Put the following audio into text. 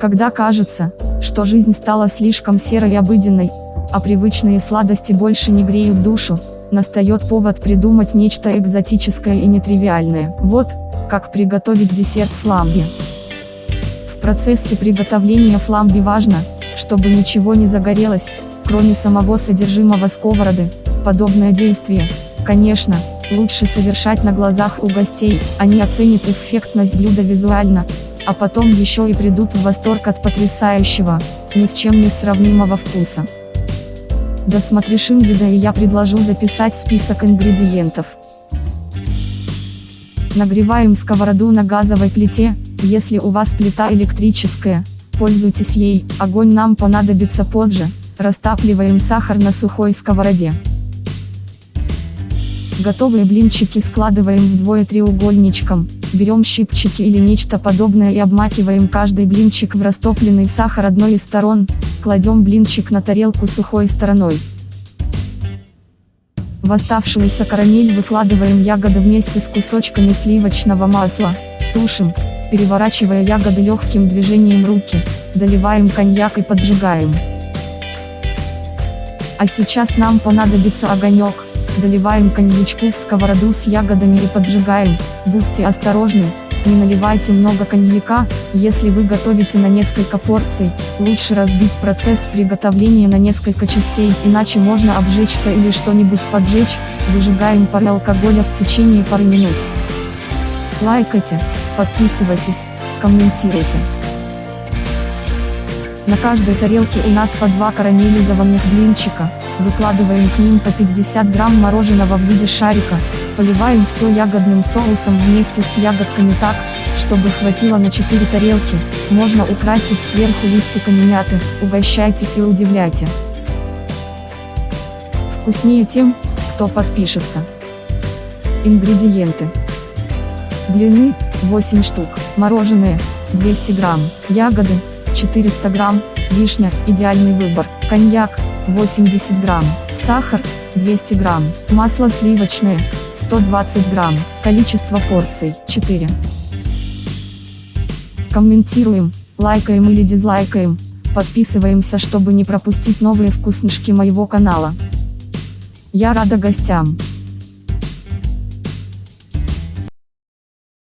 Когда кажется, что жизнь стала слишком серой и обыденной, а привычные сладости больше не греют душу, настает повод придумать нечто экзотическое и нетривиальное. Вот, как приготовить десерт фламби. В процессе приготовления фламби важно, чтобы ничего не загорелось, кроме самого содержимого сковороды. Подобное действие, конечно, лучше совершать на глазах у гостей, они оценят эффектность блюда визуально, а потом еще и придут в восторг от потрясающего, ни с чем не сравнимого вкуса. Досмотришь вида и я предложу записать список ингредиентов. Нагреваем сковороду на газовой плите, если у вас плита электрическая, пользуйтесь ей, огонь нам понадобится позже, растапливаем сахар на сухой сковороде. Готовые блинчики складываем вдвое треугольничком, берем щипчики или нечто подобное и обмакиваем каждый блинчик в растопленный сахар одной из сторон, кладем блинчик на тарелку сухой стороной. В оставшуюся карамель выкладываем ягоды вместе с кусочками сливочного масла, тушим, переворачивая ягоды легким движением руки, доливаем коньяк и поджигаем. А сейчас нам понадобится огонек, доливаем коньячку в сковороду с ягодами и поджигаем, будьте осторожны, не наливайте много коньяка, если вы готовите на несколько порций, лучше разбить процесс приготовления на несколько частей, иначе можно обжечься или что-нибудь поджечь, выжигаем пары алкоголя в течение пары минут. Лайкайте, подписывайтесь, комментируйте. На каждой тарелке у нас по два карамелизованных блинчика, выкладываем к ним по 50 грамм мороженого в виде шарика, поливаем все ягодным соусом вместе с ягодками так, чтобы хватило на 4 тарелки, можно украсить сверху листиками мяты, угощайтесь и удивляйте. Вкуснее тем, кто подпишется. Ингредиенты. Блины, 8 штук, мороженое, 200 грамм, ягоды, 400 грамм, вишня, идеальный выбор, коньяк, 80 грамм, сахар, 200 грамм, масло сливочное, 120 грамм, количество порций, 4. Комментируем, лайкаем или дизлайкаем, подписываемся, чтобы не пропустить новые вкуснышки моего канала. Я рада гостям.